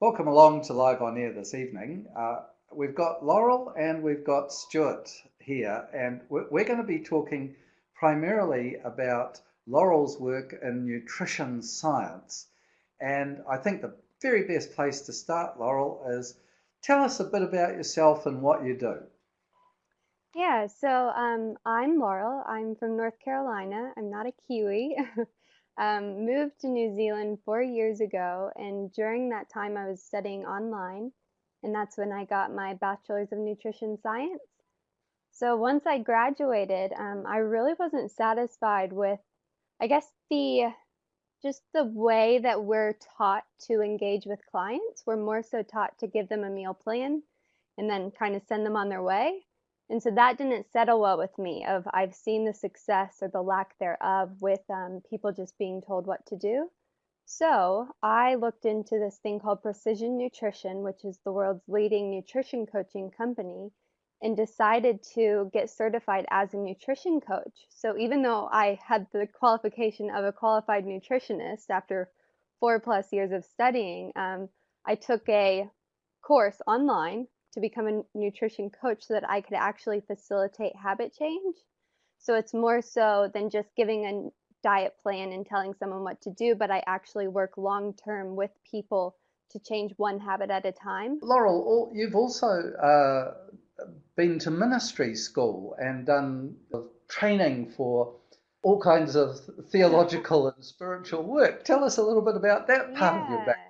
Welcome along to Live on Air this evening. Uh, we've got Laurel and we've got Stuart here, and we're, we're going to be talking primarily about Laurel's work in nutrition science. And I think the very best place to start, Laurel, is tell us a bit about yourself and what you do. Yeah, so um, I'm Laurel. I'm from North Carolina. I'm not a Kiwi. Um, moved to New Zealand four years ago, and during that time, I was studying online, and that's when I got my Bachelor's of Nutrition Science. So once I graduated, um, I really wasn't satisfied with, I guess, the just the way that we're taught to engage with clients. We're more so taught to give them a meal plan and then kind of send them on their way. And so that didn't settle well with me of I've seen the success or the lack thereof with um, people just being told what to do. So I looked into this thing called Precision Nutrition, which is the world's leading nutrition coaching company, and decided to get certified as a nutrition coach. So even though I had the qualification of a qualified nutritionist after four plus years of studying, um, I took a course online to become a nutrition coach so that I could actually facilitate habit change. So it's more so than just giving a diet plan and telling someone what to do, but I actually work long term with people to change one habit at a time. Laurel, you've also uh, been to ministry school and done training for all kinds of theological and spiritual work. Tell us a little bit about that part yeah. of your background.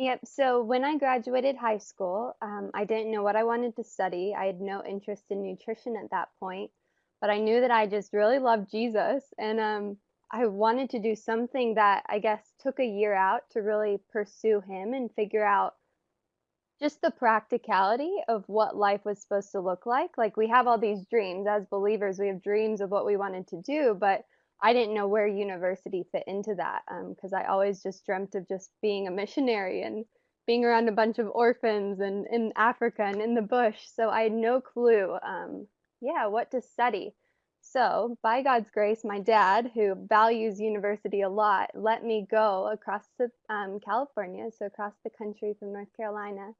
Yep. So when I graduated high school, um, I didn't know what I wanted to study. I had no interest in nutrition at that point, but I knew that I just really loved Jesus, and um, I wanted to do something that I guess took a year out to really pursue Him and figure out just the practicality of what life was supposed to look like. Like we have all these dreams as believers, we have dreams of what we wanted to do, but I didn't know where university fit into that because um, I always just dreamt of just being a missionary and being around a bunch of orphans and in Africa and in the bush. So I had no clue, um, yeah, what to study. So, by God's grace, my dad, who values university a lot, let me go across to um, California, so across the country from North Carolina,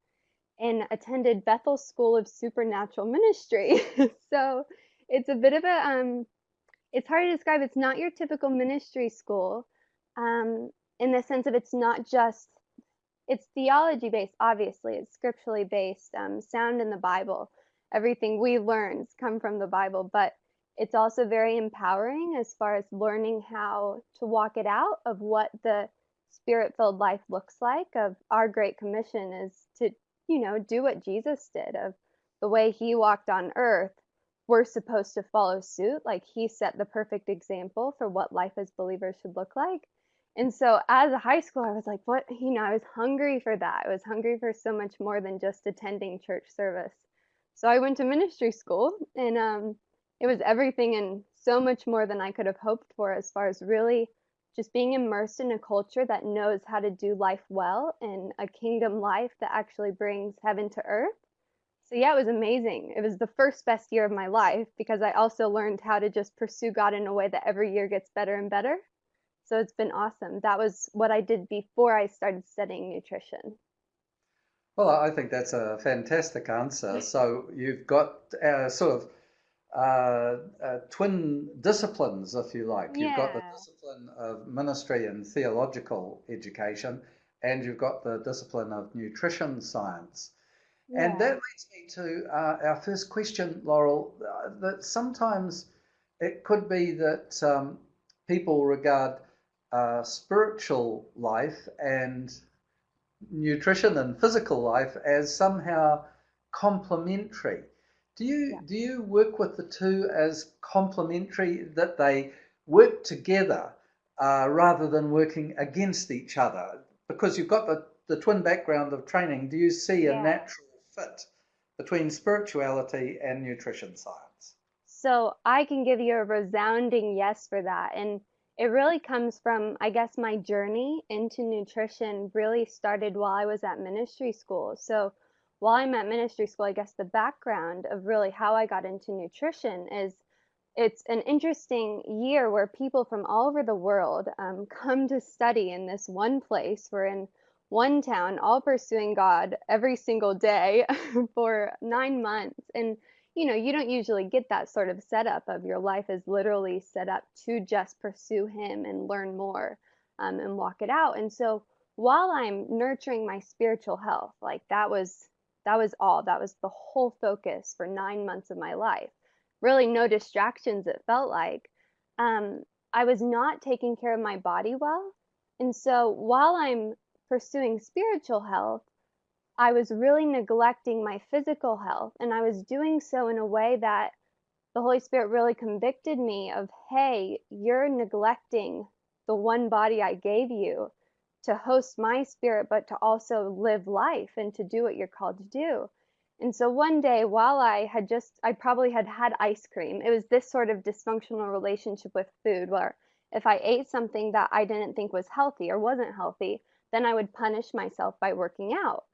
and attended Bethel School of Supernatural Ministry. so, it's a bit of a um, it's hard to describe. It's not your typical ministry school um, in the sense of it's not just, it's theology based, obviously, it's scripturally based, um, sound in the Bible. Everything we learn come from the Bible, but it's also very empowering as far as learning how to walk it out of what the spirit filled life looks like of our great commission is to you know do what jesus did of the way he walked on earth we're supposed to follow suit. Like he set the perfect example for what life as believers should look like. And so as a high schooler, I was like, what, you know, I was hungry for that. I was hungry for so much more than just attending church service. So I went to ministry school and um, it was everything and so much more than I could have hoped for as far as really just being immersed in a culture that knows how to do life well and a kingdom life that actually brings heaven to earth so yeah, it was amazing. It was the first best year of my life because I also learned how to just pursue God in a way that every year gets better and better. So it's been awesome. That was what I did before I started studying nutrition. Well, I think that's a fantastic answer. So you've got uh, sort of uh, uh, twin disciplines, if you like. Yeah. You've got the discipline of ministry and theological education, and you've got the discipline of nutrition science. And that leads me to uh, our first question, Laurel. Uh, that sometimes it could be that um, people regard uh, spiritual life and nutrition and physical life as somehow complementary. Do you yeah. do you work with the two as complementary that they work together uh, rather than working against each other? Because you've got the, the twin background of training. Do you see yeah. a natural fit between spirituality and nutrition science? So I can give you a resounding yes for that. And it really comes from, I guess, my journey into nutrition really started while I was at ministry school. So while I'm at ministry school, I guess the background of really how I got into nutrition is it's an interesting year where people from all over the world um, come to study in this one place. We're in one town, all pursuing God every single day for nine months. And, you know, you don't usually get that sort of setup of your life is literally set up to just pursue Him and learn more um, and walk it out. And so while I'm nurturing my spiritual health, like that was that was all. That was the whole focus for nine months of my life. Really, no distractions. It felt like um, I was not taking care of my body well. And so while I'm pursuing spiritual health, I was really neglecting my physical health. And I was doing so in a way that the Holy Spirit really convicted me of, hey, you're neglecting the one body I gave you to host my spirit, but to also live life and to do what you're called to do. And so one day, while I had just, I probably had had ice cream, it was this sort of dysfunctional relationship with food where if I ate something that I didn't think was healthy or wasn't healthy, then I would punish myself by working out.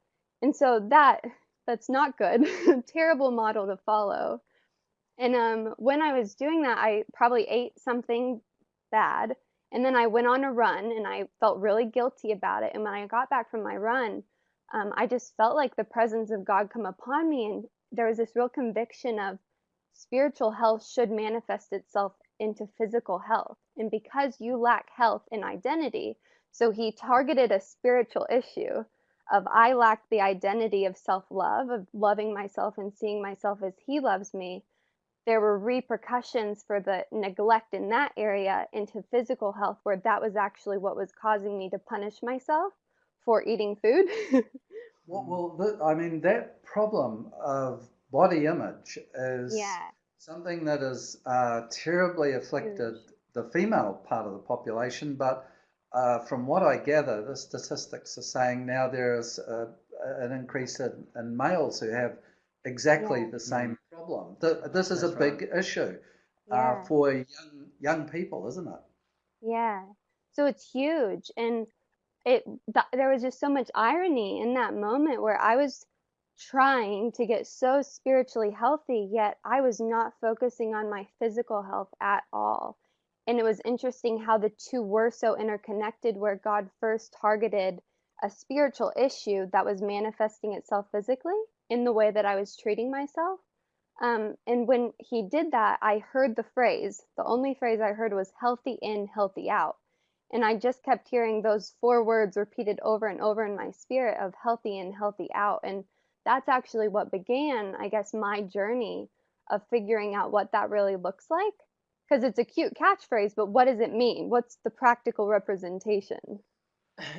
And so that that's not good. Terrible model to follow. And um, when I was doing that, I probably ate something bad. And then I went on a run and I felt really guilty about it. And when I got back from my run, um, I just felt like the presence of God come upon me. And there was this real conviction of spiritual health should manifest itself into physical health. And because you lack health and identity, so he targeted a spiritual issue of I lack the identity of self love, of loving myself and seeing myself as he loves me. There were repercussions for the neglect in that area into physical health, where that was actually what was causing me to punish myself for eating food. well, well the, I mean, that problem of body image is yeah. something that has uh, terribly afflicted the female part of the population, but uh, from what I gather, the statistics are saying now there is a, an increase in, in, males who have exactly yeah. the same mm. problem. The, this is That's a big right. issue uh, yeah. uh, for young young people, isn't it? Yeah. So it's huge, and it th- there was just so much irony in that moment where I was trying to get so spiritually healthy, yet I was not focusing on my physical health at all. And it was interesting how the two were so interconnected, where God first targeted a spiritual issue that was manifesting itself physically in the way that I was treating myself. Um, and when he did that, I heard the phrase, the only phrase I heard was healthy in, healthy out. And I just kept hearing those four words repeated over and over in my spirit of healthy in, healthy out. And that's actually what began, I guess, my journey of figuring out what that really looks like because it's a cute catchphrase, but what does it mean? What's the practical representation?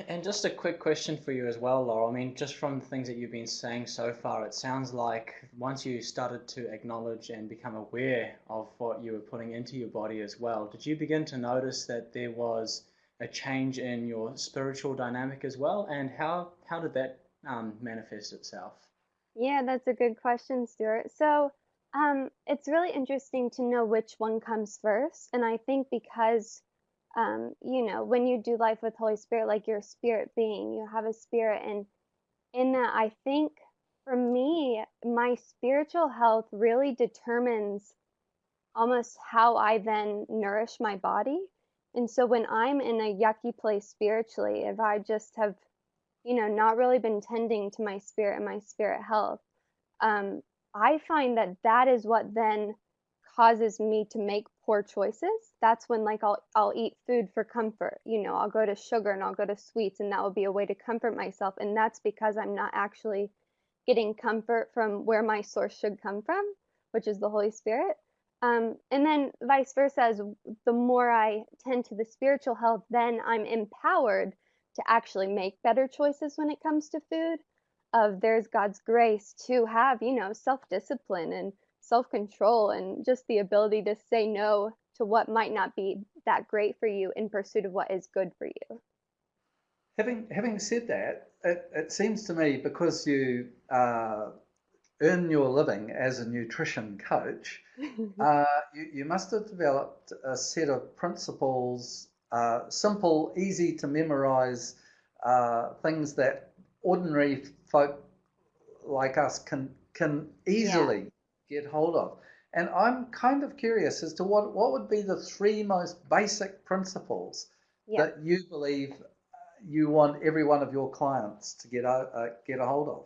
And just a quick question for you as well, Laurel. I mean, just from the things that you've been saying so far, it sounds like once you started to acknowledge and become aware of what you were putting into your body as well, did you begin to notice that there was a change in your spiritual dynamic as well? And how, how did that um, manifest itself? Yeah, that's a good question, Stuart. So, um, it's really interesting to know which one comes first. And I think because, um, you know, when you do life with Holy Spirit, like you're spirit being, you have a spirit. And in that, I think for me, my spiritual health really determines almost how I then nourish my body. And so when I'm in a yucky place spiritually, if I just have, you know, not really been tending to my spirit and my spirit health, um, I find that that is what then causes me to make poor choices. That's when like I'll I'll eat food for comfort. You know, I'll go to sugar and I'll go to sweets and that will be a way to comfort myself and that's because I'm not actually getting comfort from where my source should come from, which is the Holy Spirit. Um, and then vice versa, as the more I tend to the spiritual health, then I'm empowered to actually make better choices when it comes to food of there's God's grace to have, you know, self-discipline and self-control and just the ability to say no to what might not be that great for you in pursuit of what is good for you. Having having said that, it, it seems to me because you uh, earn your living as a nutrition coach, uh, you, you must have developed a set of principles, uh, simple, easy to memorize uh, things that ordinary folk like us can can easily yeah. get hold of. And I'm kind of curious as to what what would be the three most basic principles yeah. that you believe you want every one of your clients to get a uh, get a hold of?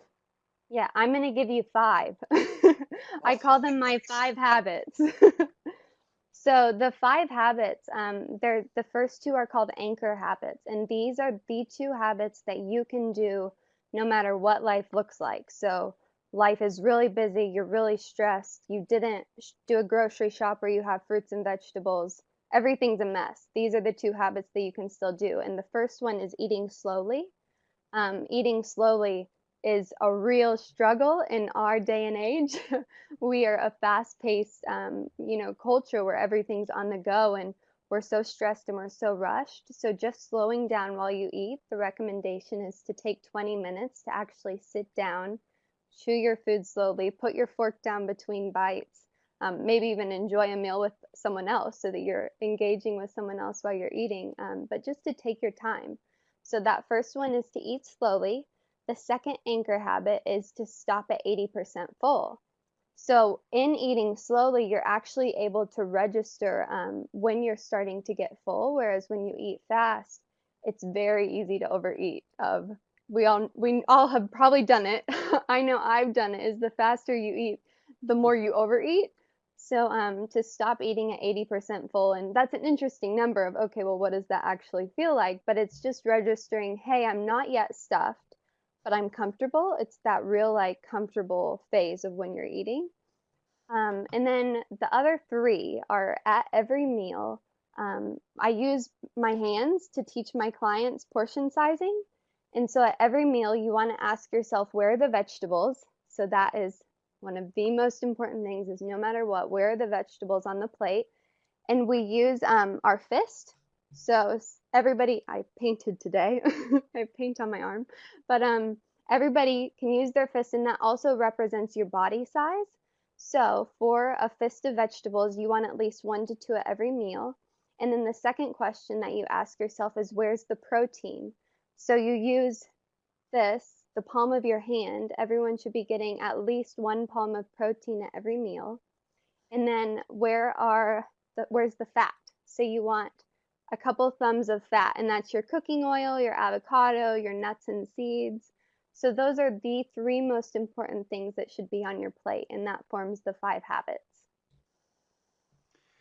Yeah, I'm going to give you five. I call them my five habits. so the five habits, um, they're the first two are called anchor habits, and these are the two habits that you can do no matter what life looks like. So life is really busy, you're really stressed, you didn't do a grocery shop where you have fruits and vegetables, everything's a mess. These are the two habits that you can still do. And the first one is eating slowly. Um, eating slowly is a real struggle in our day and age. we are a fast-paced, um, you know, culture where everything's on the go and we're so stressed and we're so rushed. So just slowing down while you eat, the recommendation is to take 20 minutes to actually sit down, chew your food slowly, put your fork down between bites, um, maybe even enjoy a meal with someone else so that you're engaging with someone else while you're eating, um, but just to take your time. So that first one is to eat slowly. The second anchor habit is to stop at 80% full. So in eating slowly, you're actually able to register um, when you're starting to get full, whereas when you eat fast, it's very easy to overeat. Of we all we all have probably done it. I know I've done it. Is the faster you eat, the more you overeat. So um, to stop eating at 80% full, and that's an interesting number of okay, well, what does that actually feel like? But it's just registering, hey, I'm not yet stuffed but I'm comfortable. It's that real like comfortable phase of when you're eating. Um, and then the other three are at every meal. Um, I use my hands to teach my clients portion sizing. And so at every meal, you want to ask yourself, where are the vegetables? So that is one of the most important things is no matter what, where are the vegetables on the plate? And we use um, our fist so everybody, I painted today. I paint on my arm, but um, everybody can use their fist, and that also represents your body size. So for a fist of vegetables, you want at least one to two at every meal. And then the second question that you ask yourself is, where's the protein? So you use this, the palm of your hand. Everyone should be getting at least one palm of protein at every meal. And then where are the, where's the fat? So you want a couple thumbs of fat, and that's your cooking oil, your avocado, your nuts and seeds. So those are the three most important things that should be on your plate, and that forms the five habits.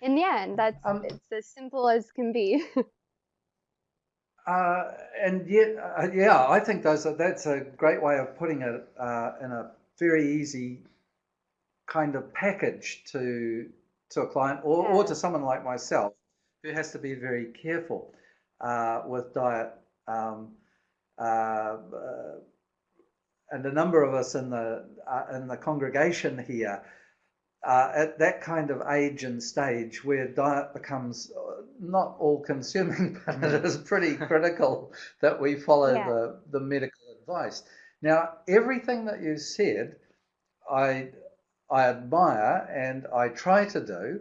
In the end, that's um, it's as simple as can be. uh, and yet, uh, yeah, I think those are, that's a great way of putting it uh, in a very easy kind of package to to a client or, yeah. or to someone like myself who has to be very careful uh, with diet. Um, uh, and a number of us in the uh, in the congregation here uh, at that kind of age and stage where diet becomes uh, not all consuming, but it is pretty critical that we follow yeah. the, the medical advice. Now, everything that you said, I I admire and I try to do.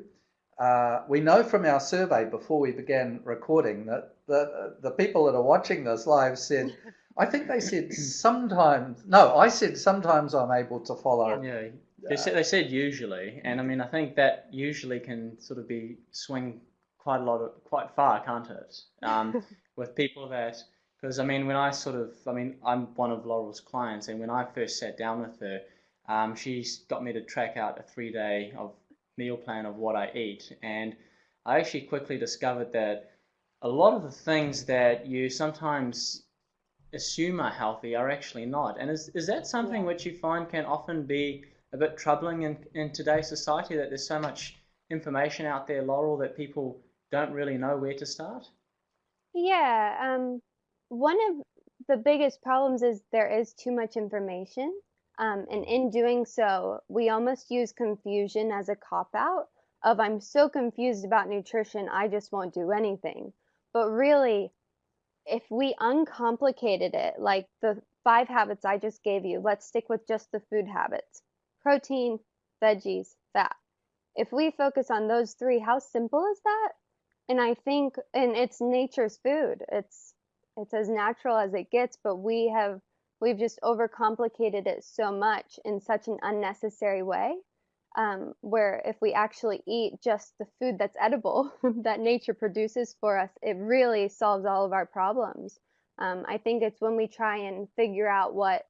Uh, we know from our survey before we began recording that the, the people that are watching this live said, I think they said sometimes, no, I said sometimes I'm able to follow. Yeah, they said, they said usually, and I mean, I think that usually can sort of be swing quite a lot of, quite far, can't it? Um, with people that, because I mean, when I sort of, I mean, I'm one of Laurel's clients, and when I first sat down with her, um, she's got me to track out a three day of meal plan of what I eat. And I actually quickly discovered that a lot of the things that you sometimes assume are healthy are actually not. And is, is that something which you find can often be a bit troubling in, in today's society that there's so much information out there, Laurel, that people don't really know where to start? Yeah. Um, one of the biggest problems is there is too much information. Um, and in doing so, we almost use confusion as a cop out of I'm so confused about nutrition, I just won't do anything. But really, if we uncomplicated it, like the five habits I just gave you, let's stick with just the food habits protein, veggies, fat. If we focus on those three, how simple is that? And I think, and it's nature's food. It's it's as natural as it gets, but we have we've just overcomplicated it so much in such an unnecessary way. Um, where if we actually eat just the food that's edible that nature produces for us, it really solves all of our problems. Um, I think it's when we try and figure out what,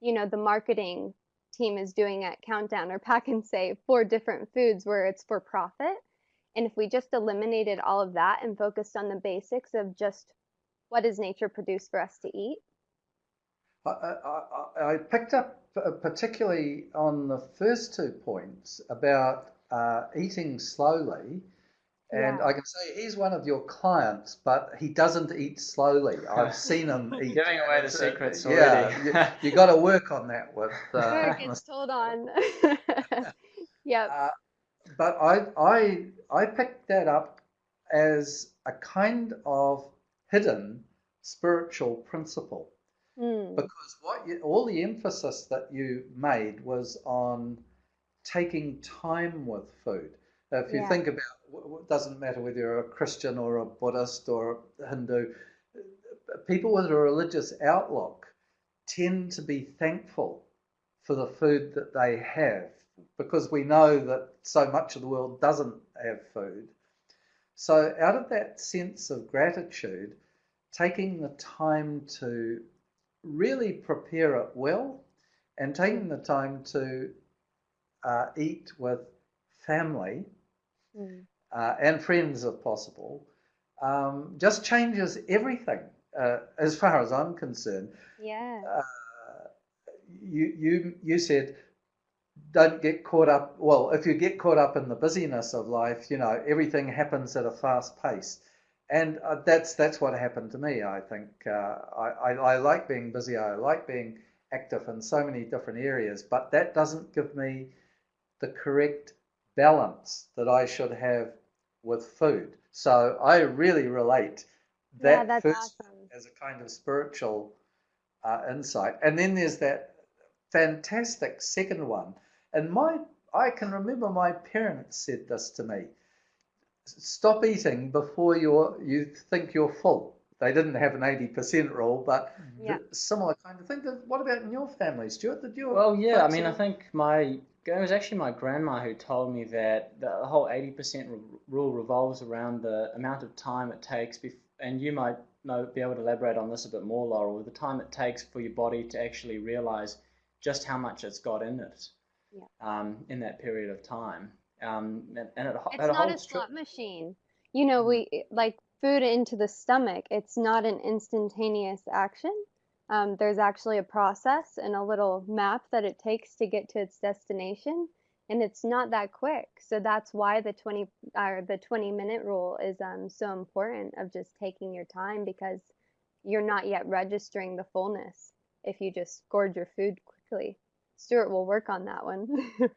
you know, the marketing team is doing at Countdown or Pak'nSave for different foods where it's for profit. And if we just eliminated all of that and focused on the basics of just what does nature produce for us to eat? I, I, I picked up particularly on the first two points about uh, eating slowly. And Yeah. I can say he's one of your clients, but he doesn't eat slowly. I've seen him eat. Giving away the it's, uh, secrets Yeah, you, you got to work on that with. Sure, Uh, it gets told on. Yep. Uh, but I, I, I picked that up as a kind of hidden spiritual principle Mm, because what you, all the emphasis that you made was on taking time with food. If you Yeah. think about, it doesn't matter whether you're a Christian or a Buddhist or a Hindu, people with a religious outlook tend to be thankful for the food that they have because we know that so much of the world doesn't have food. So, out of that sense of gratitude, taking the time to really prepare it well and taking the time to uh, eat with family mm. uh, and friends if possible um, just changes everything uh, as far as I'm concerned. Yeah. Uh, you, you, you said don't get caught up. Well, if you get caught up in the busyness of life, you know everything happens at a fast pace, and uh, that's that's what happened to me. I think uh, I, I I like being busy. I like being active in so many different areas, but that doesn't give me the correct balance that I should have with food. So I really relate that first awesome. as a kind of spiritual uh, insight. And then there's that fantastic second one. And my, I can remember my parents said this to me: stop eating before you're you think you're full. They didn't have an eighty percent rule, but Yeah. similar kind of thing. What about in your family, Stuart? Did you? Well, yeah, I folks mean, I think my it was actually my grandma who told me that the whole 80% r- rule revolves around the amount of time it takes, bef- and you might know be able to elaborate on this a bit more, Laurel, the time it takes for your body to actually realize just how much it's got in it Yeah. um, in that period of time. Um, and, and it, It's it not a slot machine. You know, we like food into the stomach. It's not an instantaneous action. Um, there's actually a process and a little map that it takes to get to its destination, and it's not that quick. So that's why the 20 or the 20 minute rule is um, so important of just taking your time because you're not yet registering the fullness if you just gorge your food quickly. Stuart will work on that one.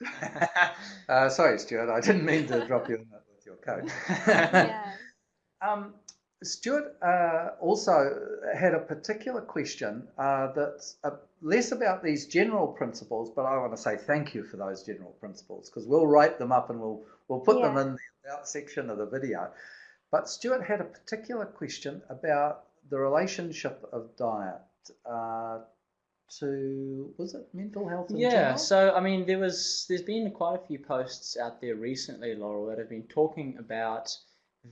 uh, sorry, Stuart. I didn't mean to drop you with your coat. yeah. Um, Stuart uh, also had a particular question uh, that's uh, less about these general principles, but I want to say thank you for those general principles because we'll write them up and we'll we'll put them in the about section of the video. But Stuart had a particular question about the relationship of diet uh, to was it mental health Yeah, general? so I mean, there was there's been quite a few posts out there recently, Laurel, that have been talking about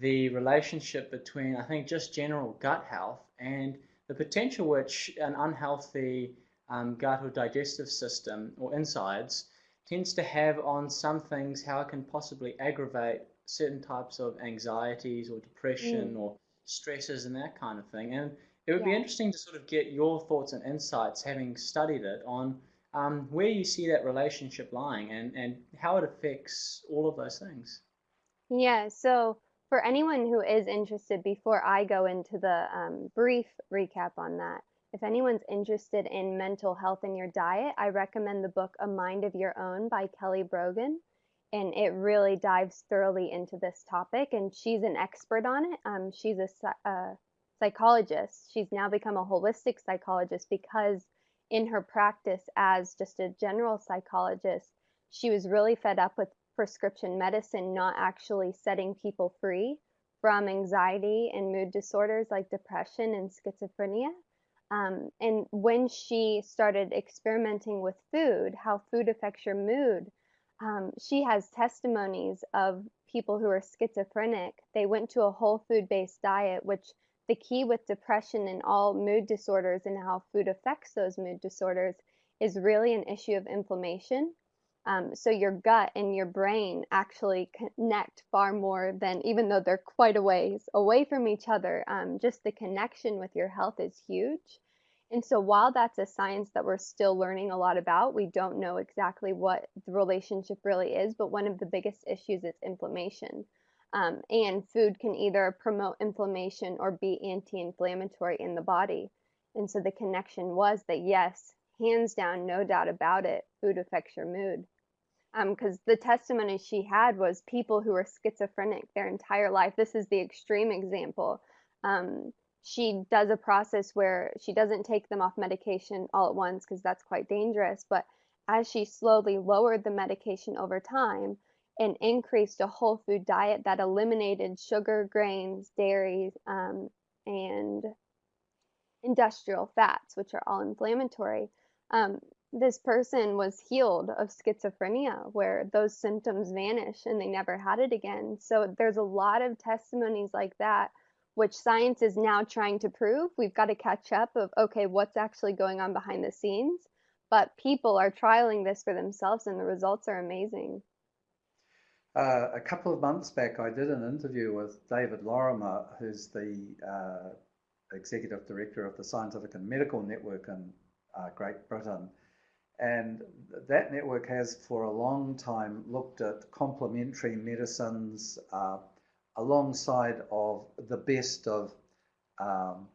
the relationship between I think just general gut health and the potential which an unhealthy um, gut or digestive system or insides tends to have on some things, how it can possibly aggravate certain types of anxieties or depression or stresses and that kind of thing. And it would be interesting to sort of get your thoughts and insights, having studied it, on um, where you see that relationship lying and, and how it affects all of those things. Yeah, so for anyone who is interested, before I go into the um, brief recap on that, if anyone's interested in mental health in your diet, I recommend the book A Mind of Your Own by Kelly Brogan. And it really dives thoroughly into this topic, and she's an expert on it. Um, she's a, a psychologist. She's now become a holistic psychologist because in her practice as just a general psychologist, she was really fed up with prescription medicine not actually setting people free from anxiety and mood disorders like depression and schizophrenia. Um, and when she started experimenting with food, how food affects your mood, um, she has testimonies of people who are schizophrenic. They went to a whole food based diet, which the key with depression and all mood disorders and how food affects those mood disorders is really an issue of inflammation. Um, so your gut and your brain actually connect far more than even though they're quite a ways away from each other. Um, just the connection with your health is huge. And so while that's a science that we're still learning a lot about, we don't know exactly what the relationship really is. But one of the biggest issues is inflammation. Um, and food can either promote inflammation or be anti-inflammatory in the body. And so the connection was that yes, hands down, no doubt about it, food affects your mood. Because um, the testimony she had was people who were schizophrenic their entire life. This is the extreme example. Um, she does a process where she doesn't take them off medication all at once because that's quite dangerous. But as she slowly lowered the medication over time and increased a whole food diet that eliminated sugar, grains, dairies, um, and industrial fats, which are all inflammatory, um, this person was healed of schizophrenia where those symptoms vanish and they never had it again. So there's a lot of testimonies like that which science is now trying to prove. We've got to catch up of okay, what's actually going on behind the scenes. But people are trialing this for themselves and the results are amazing. Uh, a couple of months back, I did an interview with David Lorimer, who's the uh, executive director of the Scientific and Medical Network in uh, Great Britain. And that network has for a long time looked at complementary medicines, uh, alongside of the best of um,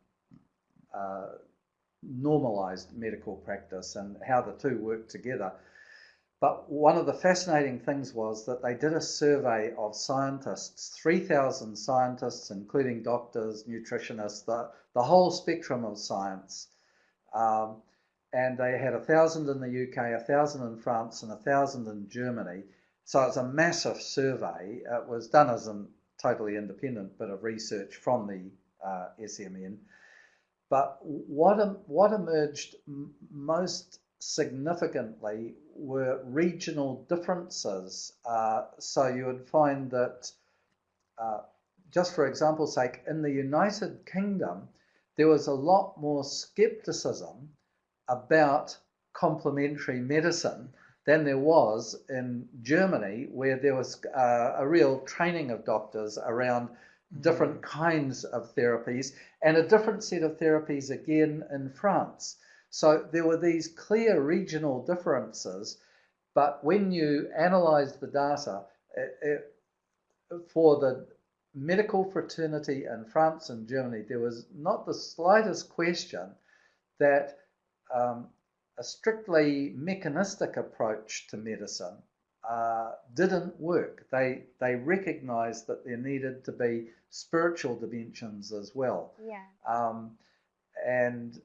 uh, normalized medical practice and how the two work together. But one of the fascinating things was that they did a survey of scientists, 3,000 scientists, including doctors, nutritionists, the, the whole spectrum of science. Um, and they had a thousand in the UK, a thousand in France, and a thousand in Germany. So it's a massive survey. It was done as a totally independent bit of research from the uh, SMN. But what, what emerged most significantly were regional differences. Uh, so you would find that, uh, just for example's sake, in the United Kingdom, there was a lot more skepticism about complementary medicine than there was in Germany, where there was uh, a real training of doctors around different mm. kinds of therapies and a different set of therapies again in France. So there were these clear regional differences, but when you analyze the data, it, it, for the medical fraternity in France and Germany, there was not the slightest question that um, a strictly mechanistic approach to medicine uh, didn't work. They they recognised that there needed to be spiritual dimensions as well. Yeah. Um, and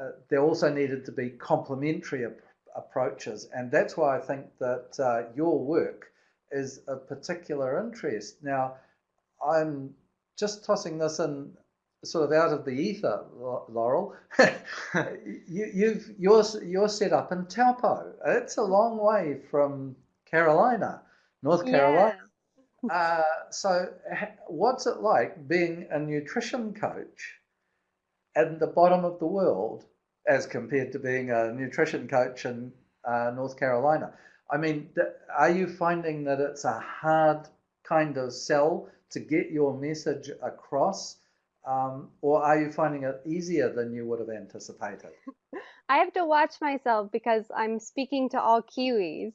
uh, there also needed to be complementary ap- approaches, and that's why I think that uh, your work is of particular interest. Now, I'm just tossing this in sort of out of the ether, Laurel. you, you've you're you're set up in Taupo. It's a long way from Carolina, North Carolina. Yeah. Uh, so, what's it like being a nutrition coach at the bottom of the world as compared to being a nutrition coach in uh, North Carolina? I mean, are you finding that it's a hard kind of sell to get your message across? Um, or are you finding it easier than you would have anticipated? I have to watch myself because I'm speaking to all Kiwis.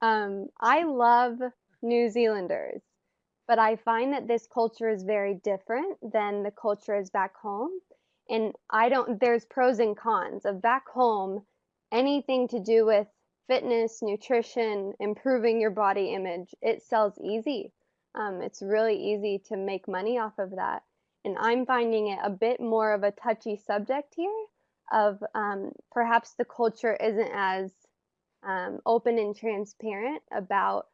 Um, I love New Zealanders, but I find that this culture is very different than the culture is back home. And I don't, there's pros and cons of back home, anything to do with fitness, nutrition, improving your body image, it sells easy. Um, it's really easy to make money off of that and I'm finding it a bit more of a touchy subject here of um, perhaps the culture isn't as um, open and transparent about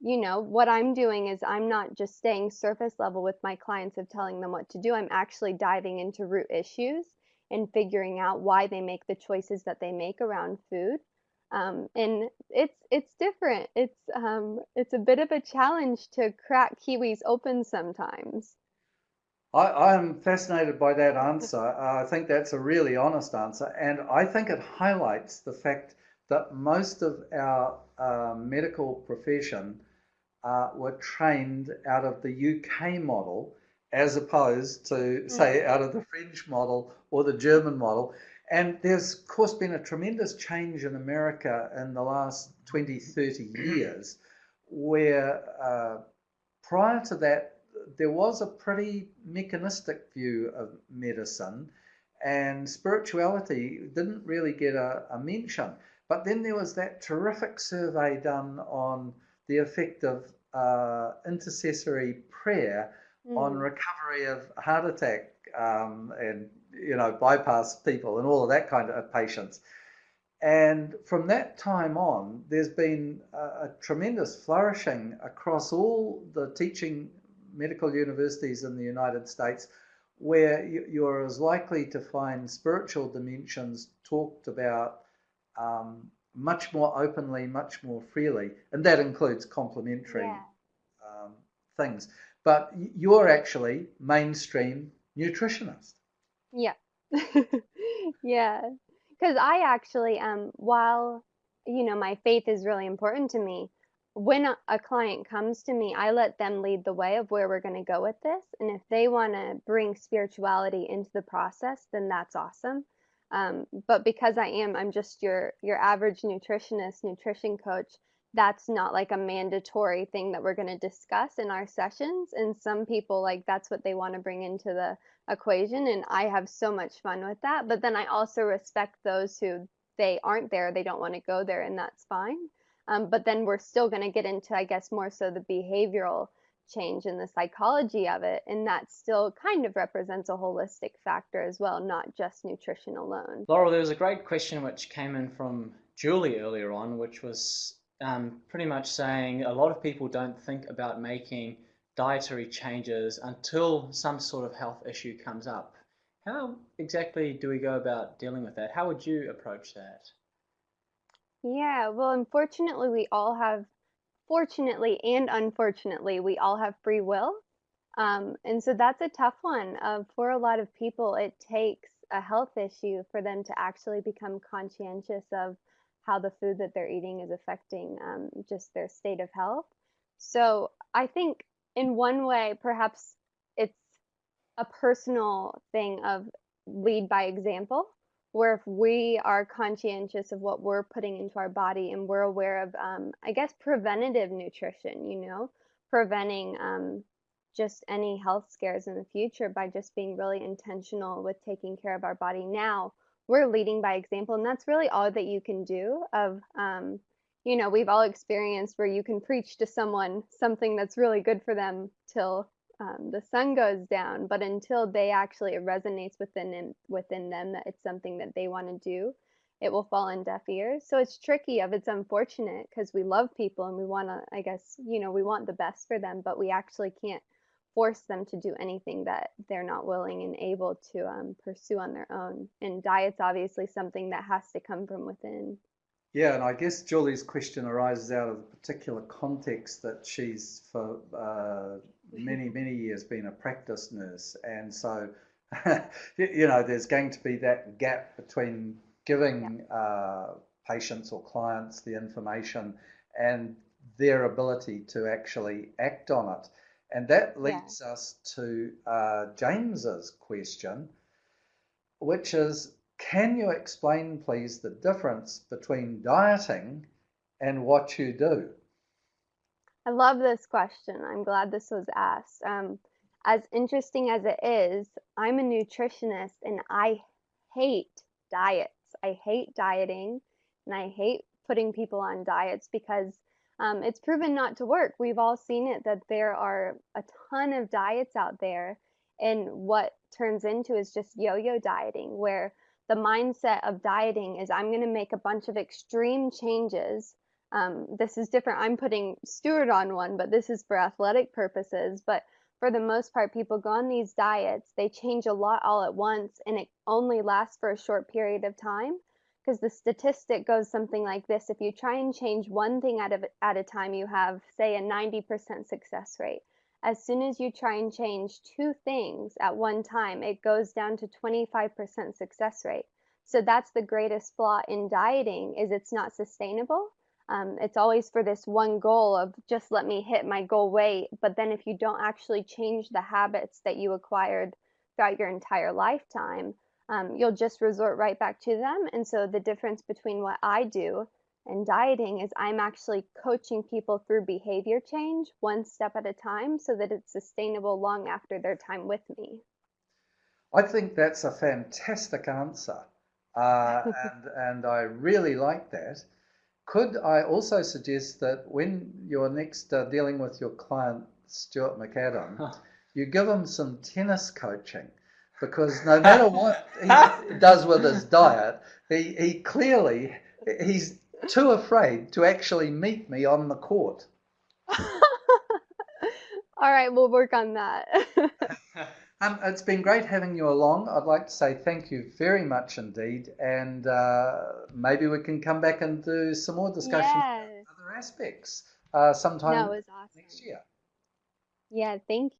you know what i'm doing is i'm not just staying surface level with my clients of telling them what to do i'm actually diving into root issues and figuring out why they make the choices that they make around food. Um, and it's it's different. It's um, it's a bit of a challenge to crack kiwis open sometimes. I, am fascinated by that answer. Uh, I think that's a really honest answer, and I think it highlights the fact that most of our uh, medical profession uh, were trained out of the UK model as opposed to, say, mm. out of the French model or the German model. And there's, of course, been a tremendous change in America in the last 20, 30 years, where uh, prior to that, there was a pretty mechanistic view of medicine, and spirituality didn't really get a, a mention. But then there was that terrific survey done on the effect of uh, intercessory prayer mm. on recovery of heart attack um, and you know bypass people and all of that kind of patients. And from that time on, there's been a, a tremendous flourishing across all the teaching medical universities in the United States where you're as likely to find spiritual dimensions talked about um, much more openly, much more freely, and that includes complementary yeah. um, things. But you're actually mainstream nutritionist. Yeah, yeah, because I actually, um, while you know my faith is really important to me, when a, a client comes to me, I let them lead the way of where we're going to go with this, and if they want to bring spirituality into the process, then that's awesome. Um, but because I am, I'm just your your average nutritionist, nutrition coach. That's not like a mandatory thing that we're going to discuss in our sessions. And some people like that's what they want to bring into the equation, and I have so much fun with that. But then I also respect those who they aren't there, they don't want to go there, and that's fine. Um, but then we're still going to get into, I guess, more so the behavioral change in the psychology of it and that still kind of represents a holistic factor as well not just nutrition alone. Laurel there was a great question which came in from julie earlier on which was um, pretty much saying a lot of people don't think about making dietary changes until some sort of health issue comes up. How exactly do we go about dealing with that? How would you approach that? Yeah well unfortunately we all have fortunately and unfortunately, we all have free will. Um, and so that's a tough one. Uh, for a lot of people, it takes a health issue for them to actually become conscientious of how the food that they're eating is affecting um, just their state of health. So I think in one way, perhaps it's a personal thing of lead by example where if we are conscientious of what we're putting into our body and we're aware of um, i guess preventative nutrition you know preventing um, just any health scares in the future by just being really intentional with taking care of our body. Now we're leading by example and that's really all that you can do of um, you know we've all experienced where you can preach to someone something that's really good for them till um, the sun goes down but until they actually it resonates within them, within them that it's something that they want to do it will fall on deaf ears. So it's tricky of it's unfortunate because we love people and we want to i guess you know we want the best for them but we actually can't force them to do anything that they're not willing and able to um, pursue on their own. And diet's obviously something that has to come from within. Yeah, and I guess Julie's question arises out of the particular context that she's for uh, many, many years been a practice nurse. And so, you know, there's going to be that gap between giving uh, patients or clients the information and their ability to actually act on it. And that leads yeah. us to uh, James's question, which is can you explain, please, the difference between dieting and what you do? I love this question. I'm glad this was asked. Um, as interesting as it is, I'm a nutritionist and I hate diets. I hate dieting and I hate putting people on diets because um, it's proven not to work. We've all seen it that there are a ton of diets out there, and what turns into is just yo yo dieting, where the mindset of dieting is I'm going to make a bunch of extreme changes. Um, this is different. I'm putting Stuart on one, but this is for athletic purposes. But for the most part, people go on these diets, they change a lot all at once, and it only lasts for a short period of time. Because the statistic goes something like this if you try and change one thing at a, at a time, you have, say, a 90% success rate. as soon as you try and change two things at one time, it goes down to 25% success rate. So that's the greatest flaw in dieting is it's not sustainable. Um, it's always for this one goal of just let me hit my goal weight. But then if you don't actually change the habits that you acquired throughout your entire lifetime, um, you'll just resort right back to them. And so the difference between what I do and dieting is I'm actually coaching people through behavior change one step at a time so that it's sustainable long after their time with me. I think that's a fantastic answer. Uh, and, and I really like that. Could I also suggest that when you're next uh, dealing with your client, Stuart McAdam, you give him some tennis coaching? Because no matter what he does with his diet, he, he clearly he's too afraid to actually meet me on the court. All right, we'll work on that. um, it's been great having you along. I'd like to say thank you very much indeed, and uh, maybe we can come back and do some more discussion yes. other aspects uh, sometime awesome. next year. Yeah, thank you.